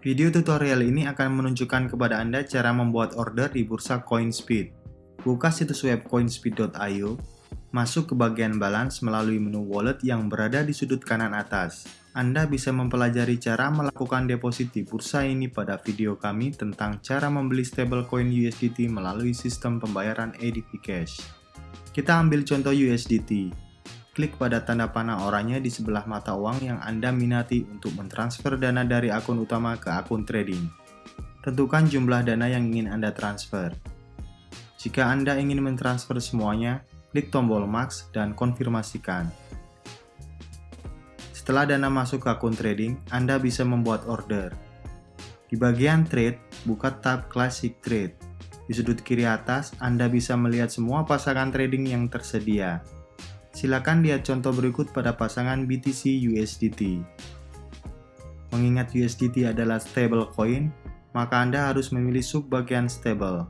Video tutorial ini akan menunjukkan kepada Anda cara membuat order di bursa CoinSpeed. Buka situs web coinspeed.io, masuk ke bagian balance melalui menu wallet yang berada di sudut kanan atas. Anda bisa mempelajari cara melakukan deposit di bursa ini pada video kami tentang cara membeli stablecoin USDT melalui sistem pembayaran ADP Cash. Kita ambil contoh USDT klik pada tanda panah oranye di sebelah mata uang yang Anda minati untuk mentransfer dana dari akun utama ke akun trading. Tentukan jumlah dana yang ingin Anda transfer. Jika Anda ingin mentransfer semuanya, klik tombol Max dan konfirmasikan. Setelah dana masuk ke akun trading, Anda bisa membuat order. Di bagian Trade, buka tab Classic Trade. Di sudut kiri atas, Anda bisa melihat semua pasangan trading yang tersedia. Silakan lihat contoh berikut pada pasangan BTC USDT. Mengingat USDT adalah stable coin, maka Anda harus memilih sub bagian stable.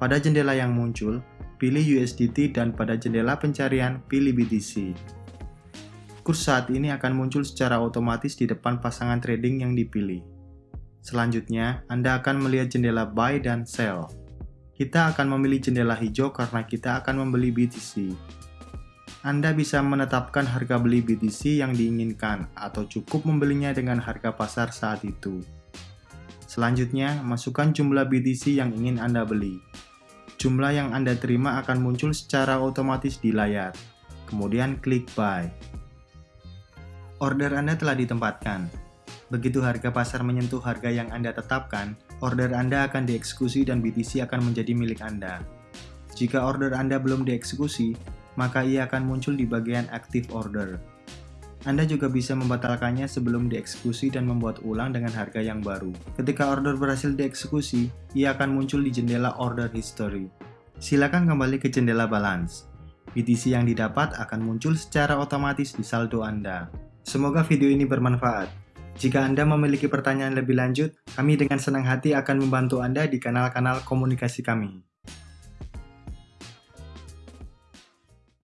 Pada jendela yang muncul, pilih USDT dan pada jendela pencarian, pilih BTC. Kurs saat ini akan muncul secara otomatis di depan pasangan trading yang dipilih. Selanjutnya, Anda akan melihat jendela buy dan sell. Kita akan memilih jendela hijau karena kita akan membeli BTC. Anda bisa menetapkan harga beli BTC yang diinginkan atau cukup membelinya dengan harga pasar saat itu. Selanjutnya, masukkan jumlah BTC yang ingin Anda beli. Jumlah yang Anda terima akan muncul secara otomatis di layar. Kemudian klik Buy. Order Anda telah ditempatkan. Begitu harga pasar menyentuh harga yang Anda tetapkan, order Anda akan dieksekusi dan BTC akan menjadi milik Anda. Jika order Anda belum dieksekusi, maka ia akan muncul di bagian Active Order. Anda juga bisa membatalkannya sebelum dieksekusi dan membuat ulang dengan harga yang baru. Ketika order berhasil dieksekusi, ia akan muncul di jendela Order History. Silakan kembali ke jendela Balance. BTC yang didapat akan muncul secara otomatis di saldo Anda. Semoga video ini bermanfaat. Jika Anda memiliki pertanyaan lebih lanjut, kami dengan senang hati akan membantu Anda di kanal-kanal komunikasi kami.